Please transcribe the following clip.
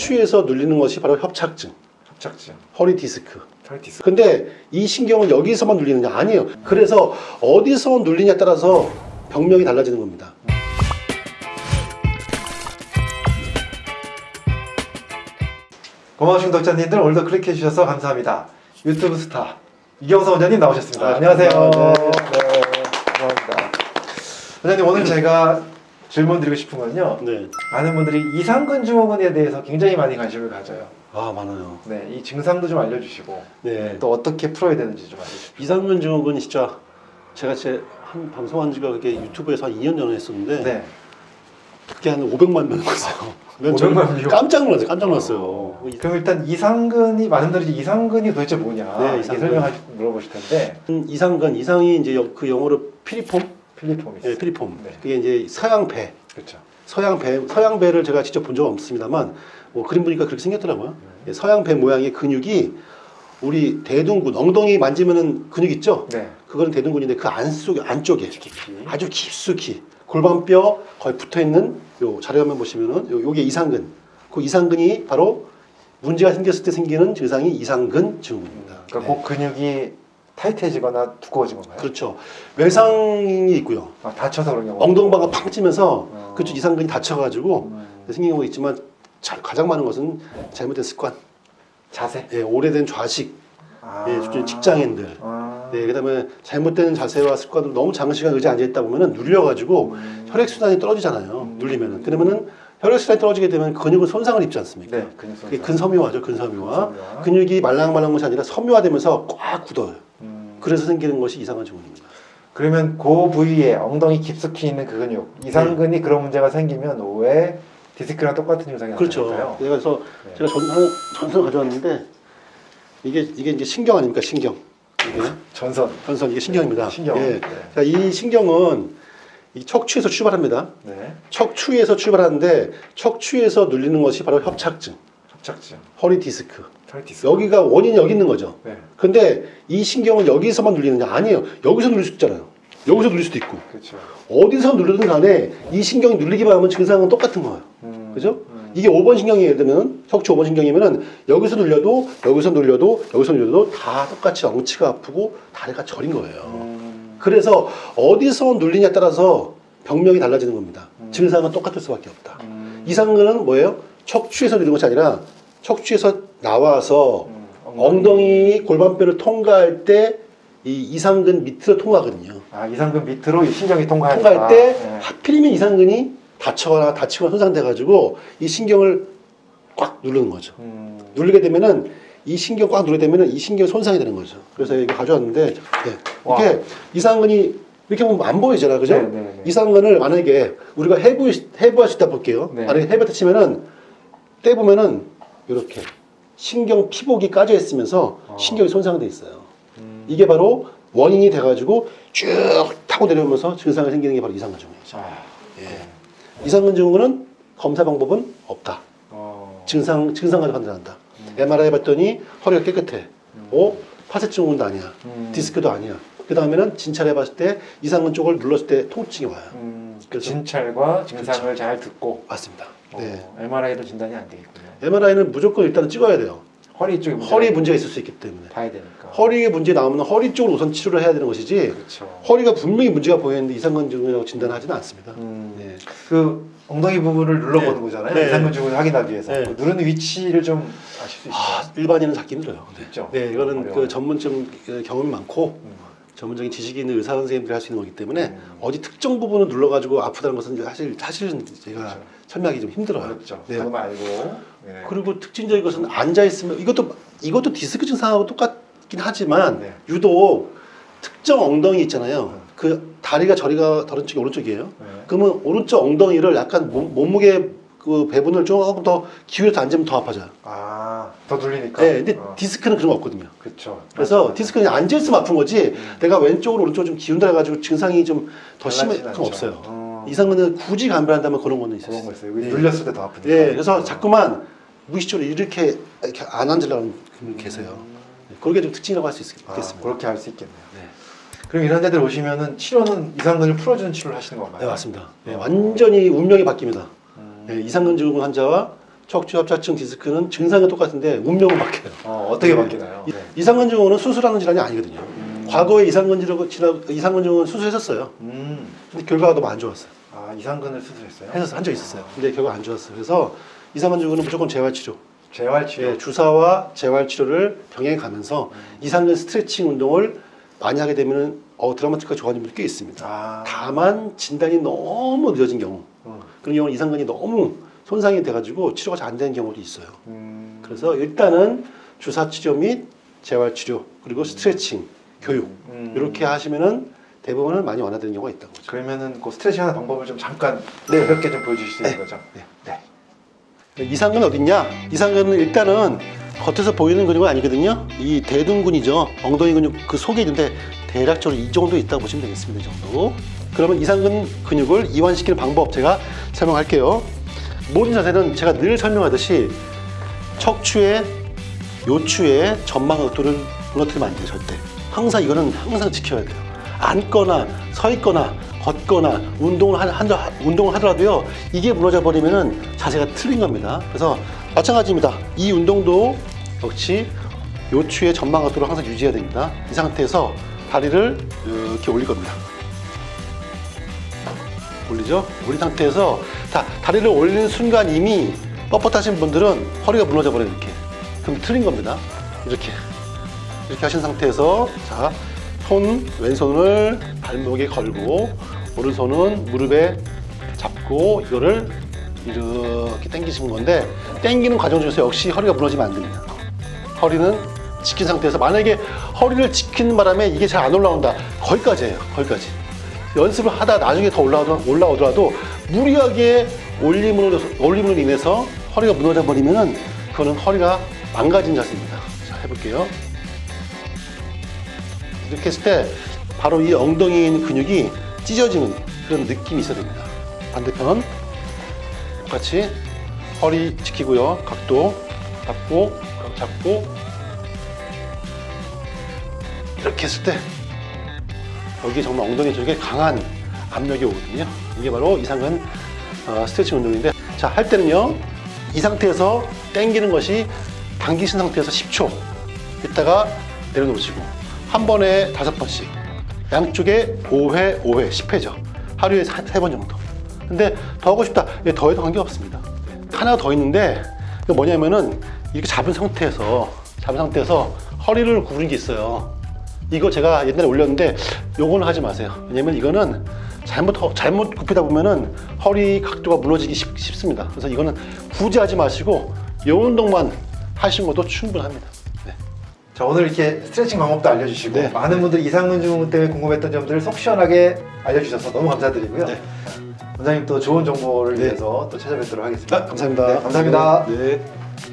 척추에서 눌리는 것이 바로 협착증, 협착증, 허리 디스크. 털 디스크. 근데 이 신경은 여기서만 눌리느냐? 아니에요. 그래서 어디서 눌리냐에 따라서 병명이 달라지는 겁니다. 고마우신 독자님들 오늘도 클릭해 주셔서 감사합니다. 유튜브 스타 이경서 원장님 나오셨습니다. 아, 안녕하세요. 네. 네, 고맙습니다. 원장님 오늘 제가 질문 드리고 싶은 건요. 네. 많은 분들이 이상근 증후군에 대해서 굉장히 많이 관심을 가져요. 아, 많아요. 네, 이 증상도 좀 알려주시고 네. 또 어떻게 풀어야 되는지 좀 알려주시고. 이상근 증후군 진짜 제가 제 한 방송한 지가 그게 유튜브에서 한 2년 전에 했었는데 네. 그게 한 500만 명 봤어요. 500만 명? 깜짝 놀랐어요. 깜짝 놀랐어요. 그럼 일단 이상근이 많은 분들이 이상근이 도대체 뭐냐 네, 이상근. 설명하시 물어보실 텐데 이상근 이상이 이제 여- 그 영어로 피리폼, 필리포미스. 네, 피리폼. 네. 그게 이제 서양 배, 그렇죠. 서양 배, 서양 배를 제가 직접 본 적은 없습니다만 뭐 그림 보니까 그렇게 생겼더라고요. 예, 서양 배 모양의 근육이 우리 대둔근 엉덩이 만지면은 근육 있죠? 네. 그거는 대둔근인데 그 안쪽에 안쪽에 아주 깊숙이 골반뼈 거의 붙어 있는 요 자료 화면 보시면은 요 요게 이상근. 그 이상근이 바로 문제가 생겼을 때 생기는 증상이 이상근 증후군입니다. 그러니까 네. 그 근육이 타이트해지거나 두꺼워진 건가요? 그렇죠. 외상이 있고요. 아, 다쳐서 그런 경우. 엉덩방아 팡 찌면서 어. 그쪽 이상근이 다쳐가지고 음, 생긴 경우가 있지만 자- 가장 많은 것은 잘못된 습관, 자세. 예, 오래된 좌식, 아. 예, 좀 직장인들, 아. 네, 그다음에 잘못된 자세와 습관으로 너무 장시간 의자에 앉아 있다 보면은 눌려가지고 음. 혈액 순환이 떨어지잖아요. 음. 눌리면은 그러면은 혈액 순환이 떨어지게 되면 근육은 손상을 입지 않습니까? 네, 근육 그게 손상. 근섬유화죠, 근섬유화. 근섬유화. 근육이 말랑말랑한 것이 아니라 섬유화되면서 꽉 굳어요. 음. 그래서 생기는 것이 이상한 증후군입니다. 그러면 그 부위에 엉덩이 깊숙이 있는 그 근육 이상근이 그런 문제가 생기면 왜 디스크랑 똑같은 증상이 그렇죠. 나타날까요? 그래서 네. 제가 전, 하나 전선 가져왔는데 이게 이게 이제 신경 아닙니까 신경. 이게 전선. 전선 이게 신경입니다. 신경. 예. 네. 자, 이 신경은 이 척추에서 출발합니다. 네. 척추에서 출발하는데 척추에서 눌리는 것이 바로 협착증, 협착증. 허리 디스크. 털 디스크. 여기가 원인이 여기 있는 거죠. 네. 근데 이 신경은 여기서만 눌리느냐? 아니에요. 여기서 눌릴 수 있잖아요. 여기서 눌릴 수도 있고. 그렇죠. 어디서 누르든 간에 이 신경이 눌리기만 하면 증상은 똑같은 거예요. 음. 그죠? 음. 이게 5번 신경이 예를 들면 척추 5번 신경이면은 여기서 눌려도 여기서 눌려도 여기서 눌려도 다 똑같이 엉치가 아프고 다리가 저린 거예요. 음. 그래서 어디서 눌리냐에 따라서 병명이 달라지는 겁니다. 음. 증상은 똑같을 수밖에 없다. 음. 이상근은 뭐예요? 척추에서 누리는 것이 아니라 척추에서 나와서 음. 엉덩이 골반뼈를 통과할 때 이 이상근 밑으로 통과하거든요. 아 이상근 밑으로 이 신경이 통과할 통과할 때 네. 하필이면 이상근이 다쳐거나 다치거나 손상돼가지고 이 신경을 꽉 누르는 거죠. 음. 누르게 되면은 이 신경 꽉 누르게 되면은 이 신경 손상이 되는 거죠. 그래서 이거 가져왔는데 네. 와. 이게 이상근이 이렇게 보면 안 보이잖아, 그죠? 네, 네, 네. 이상근을 만약에 우리가 해부 해부할 수 있다 볼게요. 네. 만약에 해부했다 치면은 떼 보면은 이렇게 신경 피복이 까져 있으면서 어. 신경이 손상돼 있어요. 음. 이게 바로 원인이 돼가지고 쭉 타고 내려오면서 증상이 생기는 게 바로 이상근 증후군이죠. 아. 예. 이상근 증후군은 검사 방법은 없다. 어. 증상 증상 가지고 판단한다. 음. MRI 봤더니 허리가 깨끗해. 오 파쇄 증후군도 아니야. 음. 디스크도 아니야. 그 다음에는 진찰해 봤을 때 이상근 쪽을 눌렀을 때 통증이 와요. 음. 그래서- 진찰과 증상을 잘 듣고 맞습니다. 어, 네. MRI도 진단이 안 되겠군요. MRI는 무조건 일단은 찍어야 돼요. 허리 쪽에 문제가 허리에 문제가 있을 수 있기 때문에. 봐야 되니까. 허리에 문제 나오면 허리 쪽으로 우선 치료를 해야 되는 것이지 그렇죠. 허리가 분명히 문제가 보이는데 이상근 증후군이라고 진단하지는 않습니다. 음. 네. 그 엉덩이 부분을 눌러보는 네. 거잖아요. 네. 이상근 증후를 확인하기 위해서 네. 그 누르는 위치를 좀 아실 수 있어요. 아, 일반인은 찾기 힘들어요. 네. 그렇죠. 네, 이거는 어려워요. 그 전문점 어, 경험이 많고 음. 전문적인 지식이 있는 의사 선생님들이 할 수 있는 거기 때문에 음. 어디 특정 부분을 눌러가지고 아프다는 것은 사실 사실은 제가 그렇죠. 설명하기 좀 힘들어요. 어렵죠. 네. 그거 말고. 네. 그리고 특징적인 것은 앉아 있으면 이것도 이것도 디스크 증상하고 똑같긴 하지만 네. 유독 특정 엉덩이 있잖아요. 음. 그 다리가 저리가 다른 쪽이 오른쪽이에요. 네. 그러면 오른쪽 엉덩이를 약간 몸, 몸무게 그 배분을 조금 더 기울여서 앉으면 더 아파져요. 아, 더 눌리니까. 네, 근데 어. 디스크는 그런 거 없거든요. 그렇죠. 그래서 맞아, 디스크는 앉아 있으면 아픈 거지 음. 내가 왼쪽으로 오른쪽으로 좀 기운다 해가지고 증상이 좀더 맞아. 그건 않죠. 없어요. 어. 이상은 굳이 감별한다면 그런 거는 있어요. 그런 거 있어요. 네. 눌렸을 때 더 아프니까. 네, 그래서 자꾸만 무의식적으로 이렇게, 이렇게 안 앉으려는 분이 계세요. 네, 그게 좀 특징이라고 할수 아, 있겠습니다. 그렇게 할 수 있겠네요. 네. 그럼 이런 데들 오시면은 치료는 이상근을 풀어주는 치료를 하시는 건가요? 네, 맞습니다. 네, 완전히 운명이 바뀝니다. 음. 네, 이상근 증후군 환자와 척추 협착증 디스크는 증상은 똑같은데 운명은 바뀌어요. 어, 어떻게 네. 바뀌나요? 이- 이상근 증후는 수술하는 질환이 아니거든요. 과거에 이상근 질환, 이상근 증후는 수술했었어요. 음, 근데 결과가 너무 안 좋았어요. 아 이상근을 수술했어요? 해서 한적 있었어요. 근데 결과 안 좋았어요. 그래서 이상근 증후는 무조건 재활 치료. 재활 치료. 예, 주사와 재활 치료를 병행해 가면서 이상근 스트레칭 운동을 많이 하게 되면 어, 드라마틱하게 좋아지는 분들이 꽤 있습니다. 아, 다만 진단이 너무 늦어진 경우 음, 그런 경우는 이상근이 너무 손상이 돼가지고 치료가 잘 안 되는 경우도 있어요. 음, 그래서 일단은 주사 치료 및 재활 치료 그리고 스트레칭, 교육 음. 이렇게 하시면은 대부분은 많이 완화되는 경우가 거죠. 그러면은 그 스트레칭 하는 방법을 좀 잠깐 네. 가볍게 좀 보여주실 수 있는 네. 거죠? 네. 이상근 어딨냐? 이상근은 일단은 겉에서 보이는 근육은 아니거든요. 이 대둔근이죠. 엉덩이 근육 그 속에 있는데 대략적으로 이 정도 있다고 보시면 되겠습니다. 이 정도. 그러면 이상근 근육을 이완시키는 방법 제가 설명할게요. 모든 자세는 제가 늘 설명하듯이 척추의 요추의 전방 각도를 무너뜨리면 안 돼요. 절대. 항상 이거는 항상 지켜야 돼요. 앉거나 서 있거나 걷거나 운동을 한, 한 운동을 하더라도요. 이게 무너져 버리면은 자세가 틀린 겁니다. 그래서 마찬가지입니다. 이 운동도 역시 요추의 전방 각도를 항상 유지해야 됩니다. 이 상태에서 다리를 이렇게 올릴 겁니다. 올리죠? 올린 상태에서 다, 다리를 올리는 순간 이미 뻣뻣하신 분들은 허리가 무너져 버려요 이렇게. 그럼 틀린 겁니다. 이렇게. 이렇게 하신 상태에서 자, 손 왼손을 발목에 걸고 오른손은 무릎에 잡고 이거를 이렇게 당기시는 건데 당기는 과정 중에서 역시 허리가 무너지면 안 됩니다. 허리는 지킨 상태에서 만약에 허리를 지키는 바람에 이게 잘 안 올라온다. 거기까지예요 거기까지 연습을 하다 나중에 더 올라오더, 올라오더라도 무리하게 올림으로, 올림으로 인해서 허리가 무너져 버리면은 그거는 허리가 망가진 자세입니다. 자, 해볼게요. 이렇게 했을 때 바로 이 엉덩이에 있는 근육이 찢어지는 그런 느낌이 있어야 됩니다. 반대편 똑같이 허리 지키고요. 각도 잡고 각 잡고 이렇게 했을 때 여기 정말 엉덩이 쪽에 강한 압력이 오거든요. 이게 바로 이상근 어, 스트레칭 운동인데 자 할 때는요 이 상태에서 당기는 것이 당기신 상태에서 10초 있다가 내려놓으시고 한 번에 다섯 번씩 양쪽에 5회 5회 10회죠. 하루에 세번 정도. 근데 더 하고 싶다. 예, 더 해도 관계없습니다. 하나 더 있는데 뭐냐면은 이렇게 잡은 상태에서 잡은 상태에서 허리를 구부린 게 있어요 이거 제가 옛날에 올렸는데 요거는 하지 마세요. 왜냐면 이거는 잘못 허- 잘못 굽히다 보면은 허리 각도가 무너지기 쉽, 쉽습니다. 그래서 이거는 굳이 하지 마시고 요 운동만 하시는 것도 충분합니다. 네. 자 오늘 이렇게 스트레칭 방법도 알려주시고 네. 많은 분들이 이상근 증후 때문에 궁금했던 점들을 속 시원하게 알려주셔서 너무 감사드리고요. 네. 원장님 또 좋은 정보를 네. 위해서 또 찾아뵙도록 하겠습니다. 아, 감사합니다. 네, 감사합니다. 네.